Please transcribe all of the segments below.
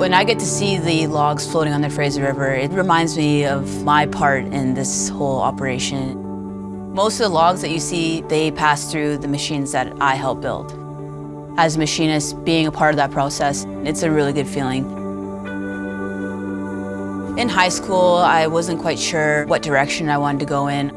When I get to see the logs floating on the Fraser River, it reminds me of my part in this whole operation. Most of the logs that you see, they pass through the machines that I help build. As a machinist, being a part of that process, it's a really good feeling. In high school, I wasn't quite sure what direction I wanted to go in.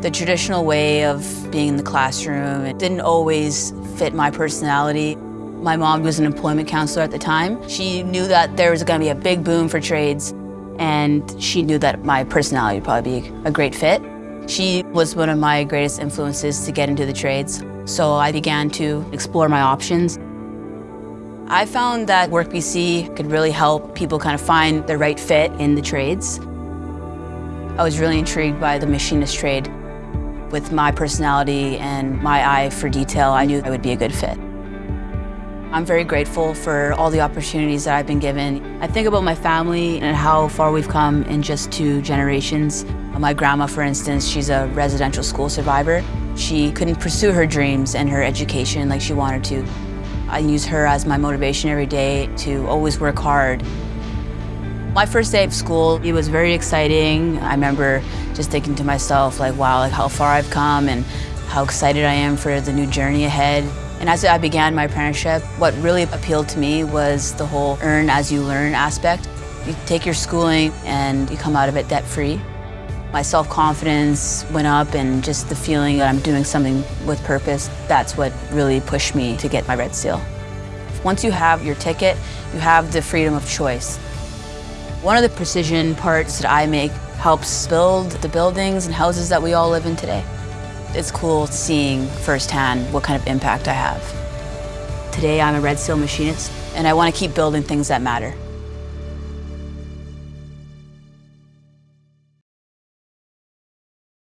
The traditional way of being in the classroom it didn't always fit my personality. My mom was an employment counselor at the time. She knew that there was going to be a big boom for trades, and she knew that my personality would probably be a great fit. She was one of my greatest influences to get into the trades, so I began to explore my options. I found that WorkBC could really help people kind of find the right fit in the trades. I was really intrigued by the machinist trade. With my personality and my eye for detail, I knew I would be a good fit. I'm very grateful for all the opportunities that I've been given. I think about my family and how far we've come in just two generations. My grandma, for instance, she's a residential school survivor. She couldn't pursue her dreams and her education like she wanted to. I use her as my motivation every day to always work hard. My first day of school, it was very exciting. I remember just thinking to myself, like, wow, like how far I've come and how excited I am for the new journey ahead. And as I began my apprenticeship, what really appealed to me was the whole earn as you learn aspect. You take your schooling and you come out of it debt-free. My self-confidence went up and just the feeling that I'm doing something with purpose, that's what really pushed me to get my Red Seal. Once you have your ticket, you have the freedom of choice. One of the precision parts that I make helps build the buildings and houses that we all live in today. It's cool seeing firsthand what kind of impact I have. Today I'm a Red Seal machinist and I want to keep building things that matter.